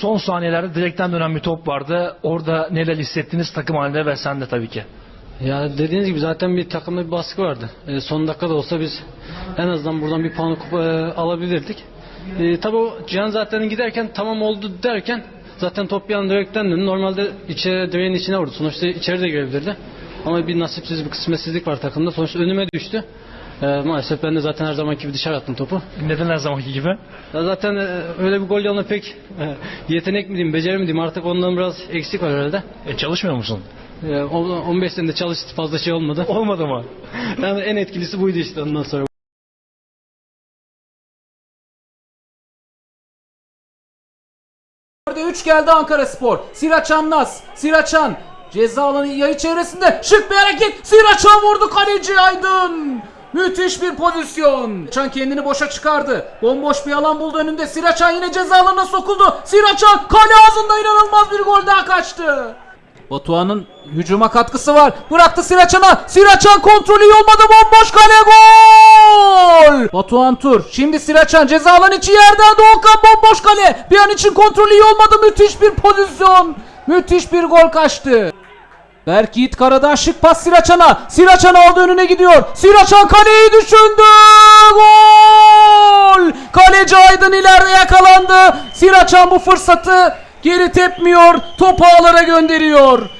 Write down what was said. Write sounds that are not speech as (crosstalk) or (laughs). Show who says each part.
Speaker 1: son saniyelerde direkten dönen bir top vardı. Orada neler hissettiniz takım halinde ve sen de tabii ki.
Speaker 2: Ya dediğiniz gibi zaten bir takımda bir baskı vardı. E, son dakikada olsa biz en azından buradan bir puan e, alabilirdik. E, tabii o Cihan zaten giderken tamam oldu derken zaten top bir anda direkten döndü. Normalde içeri, direğin içine vurdu. Sonuçta içeri de girebilirdi. Ama bir nasipsiz bir kısmetsizlik var takımda. Sonuçta önüme düştü. E, maalesef ben de zaten her zamanki gibi dışarı attım topu.
Speaker 1: Neden her zamanki gibi?
Speaker 2: Ya zaten e, öyle bir gol yanına pek e, yetenek mi diyeyim, beceri mi diyeyim artık ondan biraz eksik var herhalde.
Speaker 1: E, çalışmıyor musun?
Speaker 2: E, on- 15 senede çalıştı fazla şey olmadı. (laughs)
Speaker 1: Olmadı mı? (laughs)
Speaker 2: Yani en etkilisi buydu işte ondan sonra.
Speaker 3: 3 geldi Ankara Spor. Siraçan Nas. Siraçan. Ceza alanı yayı çevresinde şık bir hareket. Siraçan vurdu kaleci Aydın. Müthiş bir pozisyon. Çan kendini boşa çıkardı. Bomboş bir alan buldu önünde. Siraçan yine ceza sokuldu. Siraçan kale ağzında inanılmaz bir gol daha kaçtı. Batuhan'ın hücuma katkısı var. Bıraktı Siraçan'a. Siraçan kontrolü olmadı. Bomboş kale gol. Batuhan Tur. Şimdi Siraçan ceza alanı içi yerden Doğukan bomboş kale. Bir an için kontrolü olmadı. Müthiş bir pozisyon. Müthiş bir gol kaçtı. Berk Yiğit Karadağ şık pas Siraçan'a. Siraçan aldı önüne gidiyor. Siraçan kaleyi düşündü. Gol! Kaleci Aydın ileride yakalandı. Siraçan bu fırsatı geri tepmiyor. Topu ağlara gönderiyor.